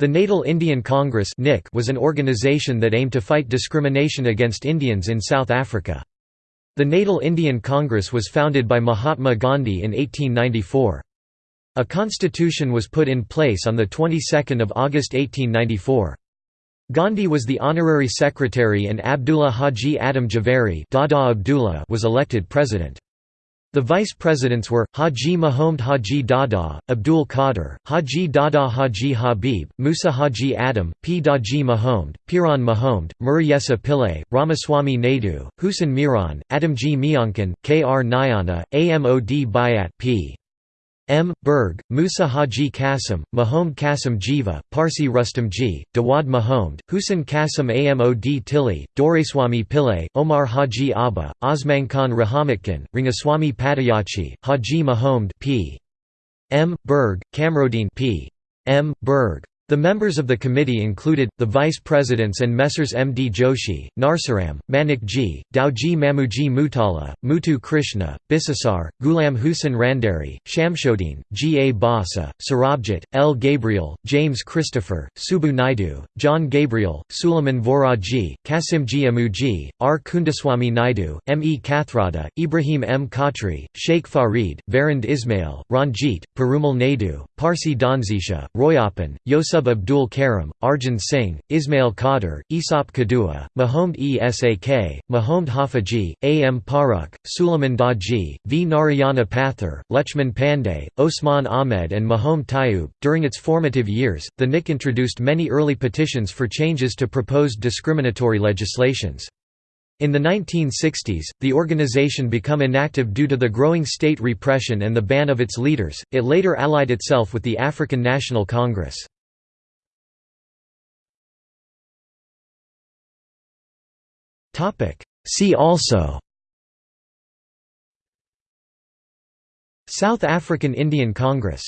The Natal Indian Congress was an organization that aimed to fight discrimination against Indians in South Africa. The Natal Indian Congress was founded by Mahatma Gandhi in 1894. A constitution was put in place on the 22nd of August 1894. Gandhi was the honorary secretary and Abdullah Haji Adam Javeri Dada Abdullah was elected president. The vice presidents were, Haji Mahomed Haji Dada, Abdul Qadir, Haji Dada Haji Habib, Musa Haji Adam, P. Daji Mahomed, Piran Mahomed, Murayesa Pillay, Ramaswamy Naidu, Hussein Miran, Adamji Miankan, K. R. Nyana, Amod Bayat P. M. Berg, Musa Haji Qasim, Mahomed Qasim Jiva, Parsi Rustamji, Dawad Mahomed, Hussein Qasim Amod Tili, Doraiswamy Pillay, Omar Haji Abba, Osman-Khan Rahamatkan, Rangaswamy Patayachi, Haji Mahomed P. M. Berg, Kamrodin P. M. Berg. The members of the committee included, the vice presidents and Messrs M. D. Joshi, Narsaram, Manik Ji, Dauji Mamuji Mutala, Mutu Krishna, Bisasar, Gulam Hussain Randari, Shamshodin, G. A. Basa, Sarabjit, L. Gabriel, James Christopher, Subu Naidu, John Gabriel, Suleiman Voraji, Kasimji Amuji, R. Kundaswamy Naidu, M. E. Kathrada, Ibrahim M. Khatri, Sheikh Farid, Varind Ismail, Ranjit, Perumal Naidu, Parsi Danzisha, Royapan, Yosub Abdul Karim, Arjan Singh, Ismail Qadir, Isop Kadua, Mahomed Esak, Mahomed Hafaji, A. M. Paruk, Suleiman Daji, V. Narayana Pathar, Lechman Pandey, Osman Ahmed, and Mahomed Tayyub. During its formative years, the NIC introduced many early petitions for changes to proposed discriminatory legislations. In the 1960s, the organization became inactive due to the growing state repression and the ban of its leaders. It later allied itself with the African National Congress. See also South African Indian Congress